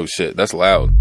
Oh shit, that's loud.